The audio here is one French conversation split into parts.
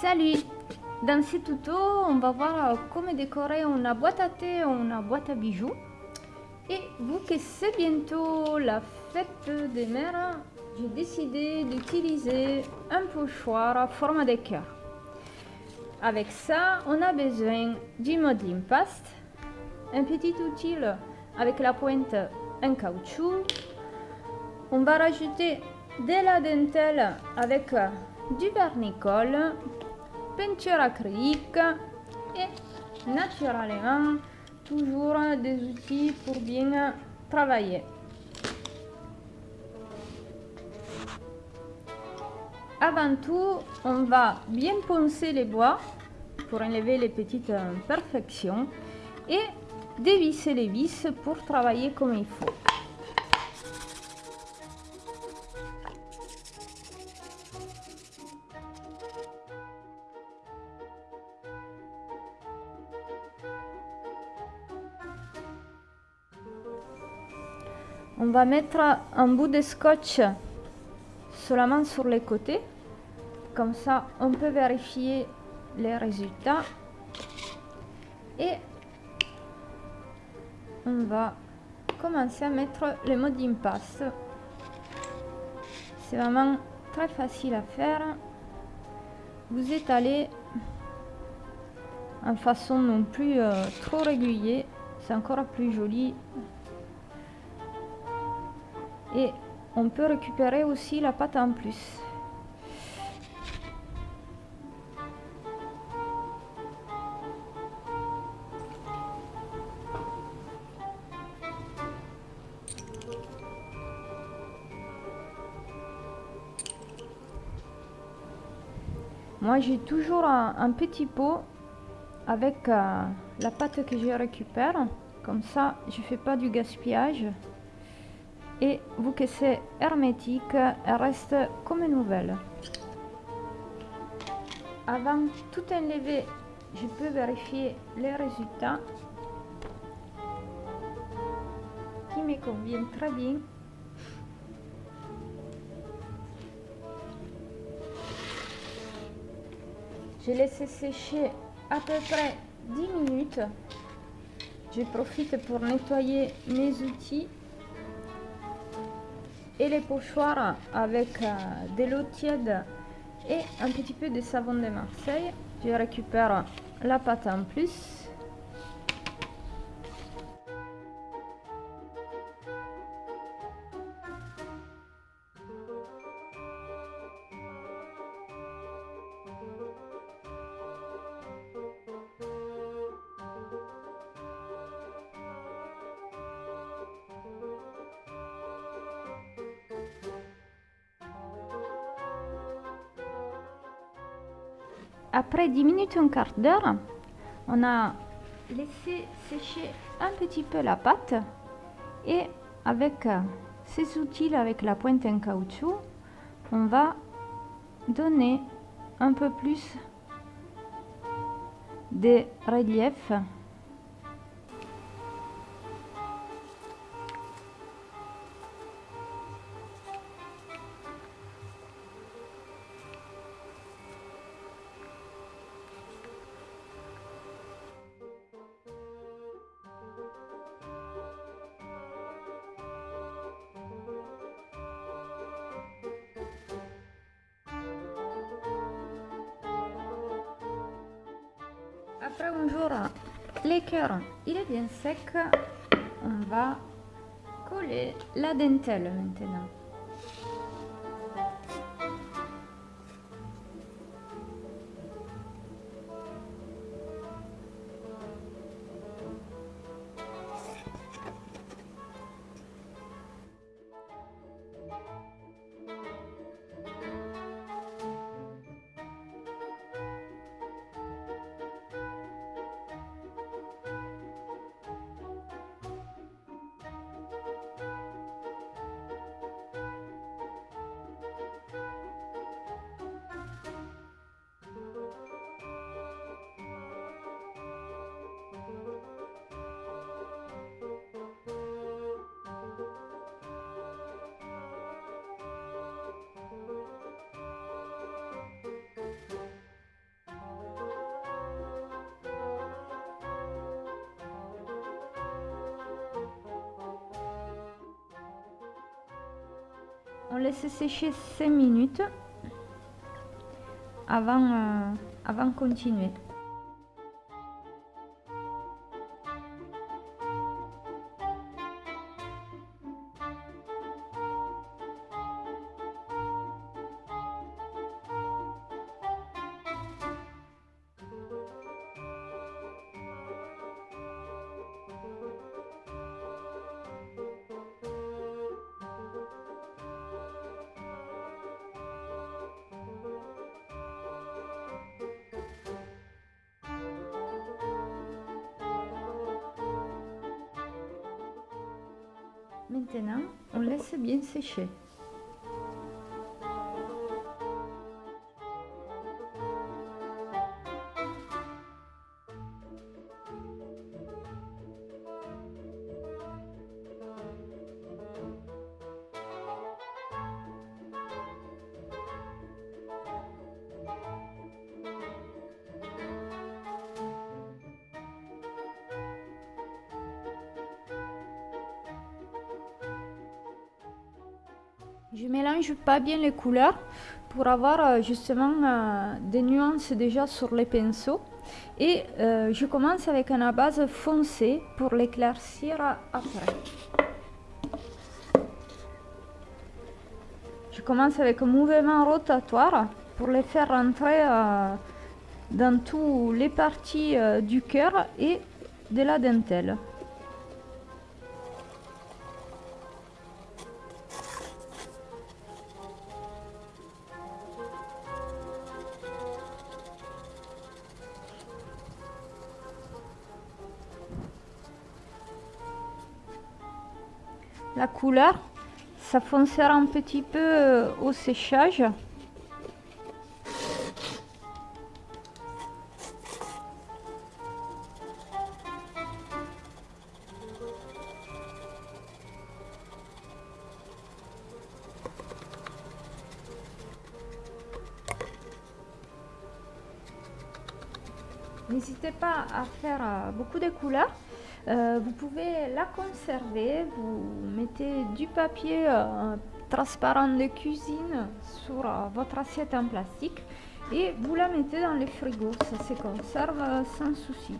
Salut Dans ce tuto, on va voir comment décorer une boîte à thé ou une boîte à bijoux. Et vu que c'est bientôt la fête des mères, j'ai décidé d'utiliser un pochoir à forme de cœur. Avec ça, on a besoin du modeling paste, un petit outil avec la pointe en caoutchouc. On va rajouter de la dentelle avec du vernicole, peinture acrylique et naturellement toujours des outils pour bien travailler. Avant tout, on va bien poncer les bois pour enlever les petites imperfections et dévisser les vis pour travailler comme il faut. On va mettre un bout de scotch seulement sur les côtés. Comme ça, on peut vérifier les résultats. Et on va commencer à mettre le mode d'impasse. C'est vraiment très facile à faire. Vous étalez en façon non plus euh, trop régulier. C'est encore plus joli et on peut récupérer aussi la pâte en plus. Moi j'ai toujours un, petit pot avec euh, la pâte que je récupère. Comme ça je fais pas du gaspillage et vu que c'est hermétique, elle reste comme nouvelle. Avant tout enlever, je peux vérifier les résultats qui me conviennent très bien. Je laisse sécher à peu près 10 minutes. Je profite pour nettoyer mes outils et les pochoirs avec euh, de l'eau tiède et un petit peu de savon de Marseille. Je récupère la pâte en plus Après 10 minutes, un quart d'heure, on a laissé sécher un petit peu la pâte et avec euh, ces outils avec la pointe en caoutchouc, on va donner un peu plus de relief Après un jour, l'écœur il est bien sec, on va coller la dentelle maintenant. On laisse sécher 5 minutes avant, euh, avant de continuer. Maintenant, on laisse bien sécher. Je mélange pas bien les couleurs pour avoir euh, justement euh, des nuances déjà sur les pinceaux. Et euh, je commence avec une base foncée pour l'éclaircir après. Je commence avec un mouvement rotatoire pour les faire rentrer dans toutes les parties du cœur et de la dentelle. La couleur ça foncera un petit peu euh, au séchage. N'hésitez pas à faire euh, beaucoup de couleurs euh, vous pouvez la conserver, vous mettez du papier euh, transparent de cuisine sur euh, votre assiette en plastique et vous la mettez dans le frigo, ça se conserve sans souci.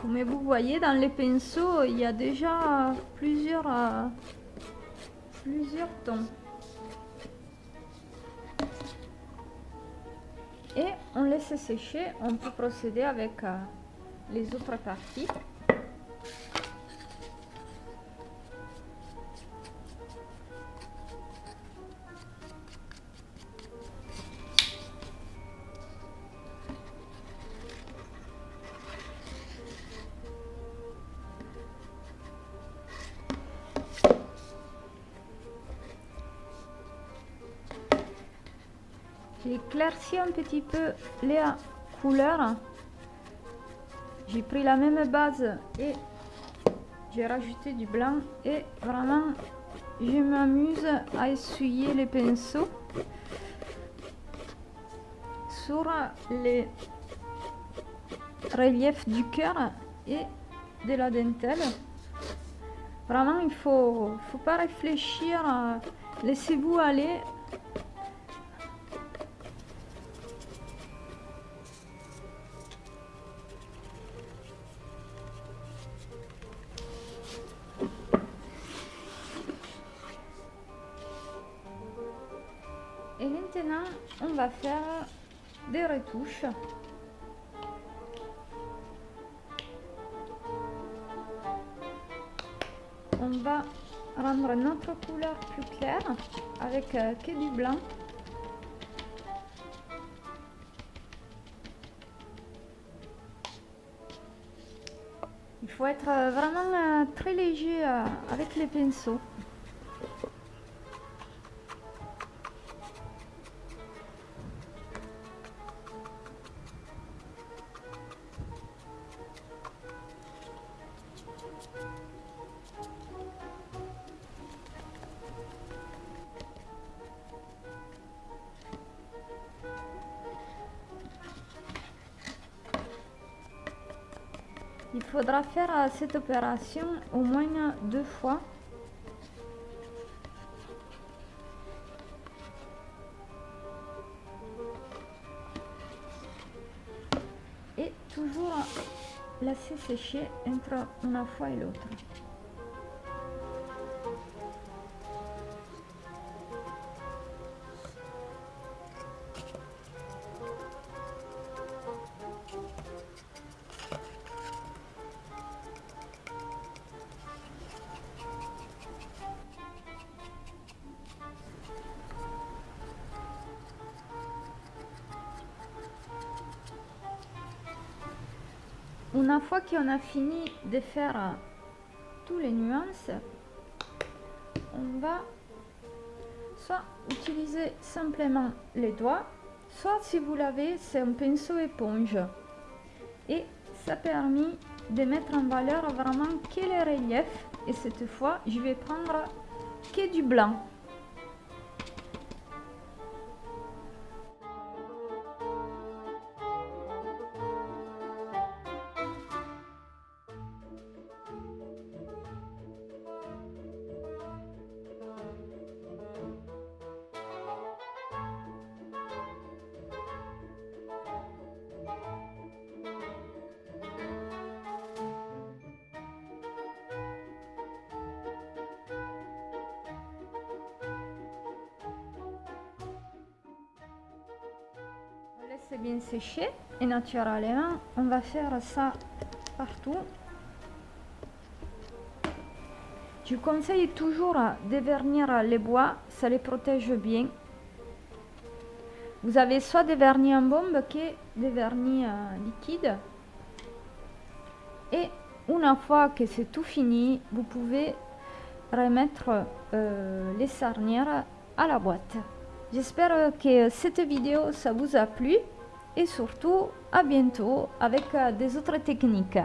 Comme vous voyez dans les pinceaux, il y a déjà plusieurs plusieurs tons. Et on laisse sécher, on peut procéder avec euh, les autres parties. J'ai éclairci un petit peu les couleurs. J'ai pris la même base et j'ai rajouté du blanc et vraiment je m'amuse à essuyer les pinceaux sur les reliefs du cœur et de la dentelle. Vraiment, il faut, faut pas réfléchir. Laissez-vous aller Et maintenant, on va faire des retouches. On va rendre notre couleur plus claire avec euh, que du blanc. Il faut être euh, vraiment euh, très léger avec les pinceaux. Faudra faire euh, cette opération au moins deux fois. Et toujours laisser sécher entre une fois et l'autre. Une fois qu'on a fini de faire euh, toutes les nuances, on va soit utiliser simplement les doigts, soit si vous l'avez, c'est un pinceau éponge. Et ça permet de mettre en valeur vraiment que les reliefs. Et cette fois, je vais prendre que du blanc. Laisse bien sécher et naturellement on va faire ça partout. Je conseille toujours de vernir les bois ça les protège bien. Vous avez soit des vernis en bombe que des vernis euh, liquides. Et une fois que c'est tout fini vous pouvez remettre euh, les sarnières à la boîte. J'espère que cette vidéo ça vous a plu et surtout à bientôt avec euh, des autres techniques.